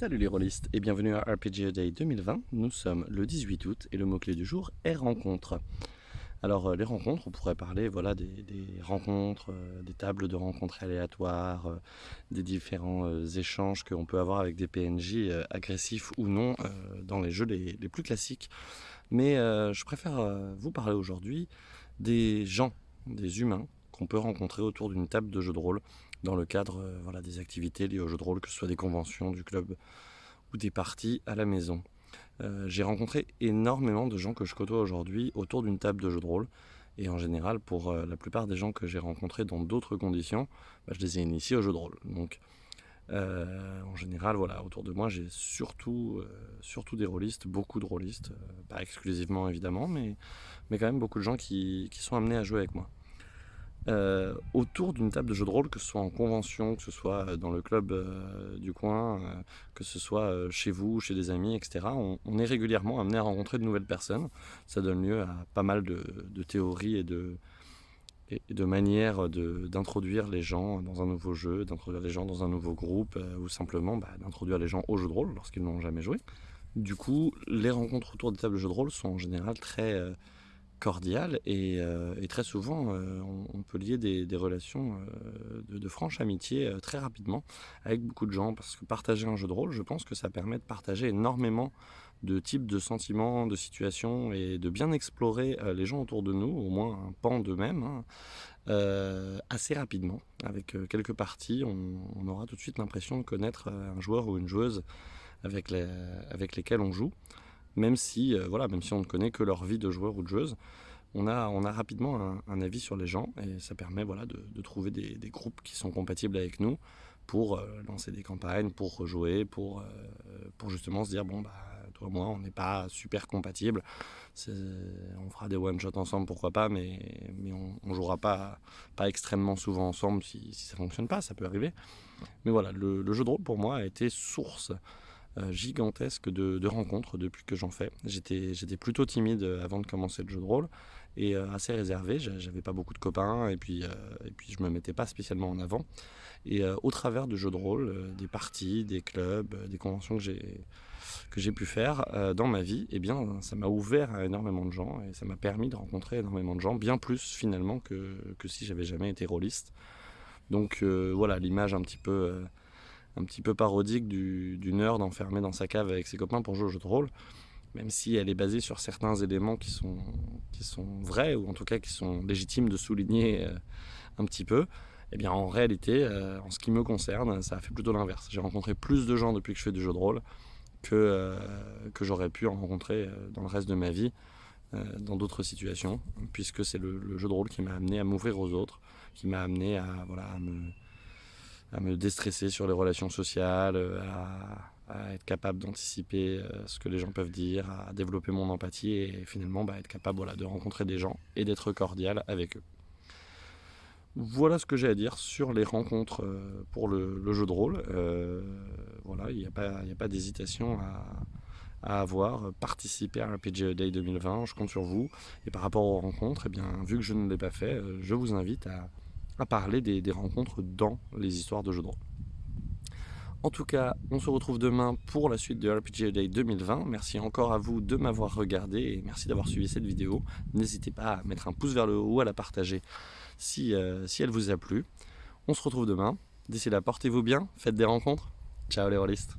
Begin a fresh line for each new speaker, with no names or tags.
Salut les rôlistes et bienvenue à RPG Day 2020. Nous sommes le 18 août et le mot-clé du jour est rencontre. Alors euh, les rencontres, on pourrait parler voilà, des, rencontres, euh, des tables de rencontres aléatoires, euh, des différents échanges qu'on peut avoir avec des PNJ agressifs ou non dans les jeux les, les, plus classiques. Mais je préfère vous parler aujourd'hui des gens, des humains qu'on peut rencontrer autour d'une table de jeu de rôle dans le cadre euh, voilà, des activités liées au jeu de rôle, que ce soit des conventions, du club ou des parties à la maison. Euh, j'ai rencontré énormément de gens que je côtoie aujourd'hui autour d'une table de jeu de rôle. Et en général, pour euh, la plupart des gens que j'ai rencontrés dans d'autres conditions, bah, je les ai initiés au jeu de rôle. Donc, en général, voilà, autour de moi, j'ai surtout, surtout des rôlistes, beaucoup de rôlistes, pas exclusivement évidemment, mais, mais quand même beaucoup de gens qui, qui sont amenés à jouer avec moi. Euh, autour d'une table de jeu de rôle, que ce soit en convention, que ce soit euh, dans le club euh, du coin, que ce soit chez vous, chez des amis, etc. On, est régulièrement amené à rencontrer de nouvelles personnes. Ça donne lieu à pas mal de, théories et de, et de manières d'introduire les gens dans un nouveau jeu, d'introduire les gens dans un nouveau groupe, ou simplement bah, d'introduire les gens au jeu de rôle lorsqu'ils n'ont jamais joué. Du coup, les rencontres autour des tables de jeu de rôle sont en général très cordiale euh, et, très souvent euh, on, peut lier des, relations euh, de, franche amitié très rapidement avec beaucoup de gens parce que partager un jeu de rôle je pense que ça permet de partager énormément de types de sentiments, de situations et de bien explorer les gens autour de nous, au moins un pan d'eux-mêmes, hein, assez rapidement. Avec quelques parties, on, aura tout de suite l'impression de connaître un joueur ou une joueuse avec, les, avec lesquels on joue même si, euh, voilà, même si on ne connaît que leur vie de joueur ou de joueuse, on a, on a rapidement un, avis sur les gens et ça permet voilà, de, trouver des, groupes qui sont compatibles avec nous pour euh, lancer des campagnes, pour rejouer, pour, euh, pour justement se dire bon bah toi et moi on n'est pas super compatibles, on fera des one-shots ensemble pourquoi pas, mais, mais on, ne jouera pas, pas extrêmement souvent ensemble si, ça fonctionne pas, ça peut arriver. Mais voilà, le, jeu de rôle pour moi a été source gigantesque de, rencontres depuis que j'en fais. J'étais plutôt timide euh, avant de commencer le jeu de rôle et euh, assez réservé. J'avais pas beaucoup de copains et puis, et puis je me mettais pas spécialement en avant. Et au travers de jeux de rôle, des parties, des clubs, des conventions que j'ai que j'ai pu faire dans ma vie, eh bien, ça m'a ouvert à énormément de gens et ça m'a permis de rencontrer énormément de gens, bien plus finalement que, que si j'avais jamais été rôliste. Donc voilà, l'image un petit peu un petit peu parodique du, du, nerd enfermé dans sa cave avec ses copains pour jouer au jeu de rôle, même si elle est basée sur certains éléments qui sont, qui sont vrais, ou en tout cas qui sont légitimes de souligner euh, un petit peu. Eh bien, en réalité, euh, en ce qui me concerne, ça a fait plutôt l'inverse. J'ai rencontré plus de gens depuis que je fais du jeu de rôle que, euh, que j'aurais pu en rencontrer dans le reste de ma vie, dans d'autres situations, puisque c'est le, jeu de rôle qui m'a amené à m'ouvrir aux autres, qui m'a amené à, voilà, à me à me déstresser sur les relations sociales, euh, à, être capable d'anticiper euh, ce que les gens peuvent dire, à développer mon empathie et finalement bah, être capable voilà, de rencontrer des gens et d'être cordial avec eux. Voilà ce que j'ai à dire sur les rencontres euh, pour le, jeu de rôle. voilà, il n'y a pas, pas d'hésitation à, avoir. Participer à RPG Day 2020, je compte sur vous. Et par rapport aux rencontres, eh bien, vu que je ne l'ai pas fait, je vous invite à, parler des, rencontres dans les histoires de jeux de rôle. En tout cas, on se retrouve demain pour la suite de RPG Day 2020. Merci encore à vous de m'avoir regardé et merci d'avoir suivi cette vidéo. N'hésitez pas à mettre un pouce vers le haut à la partager si, euh, si elle vous a plu. On se retrouve demain. D'ici là, portez-vous bien, faites des rencontres. Ciao les rôlistes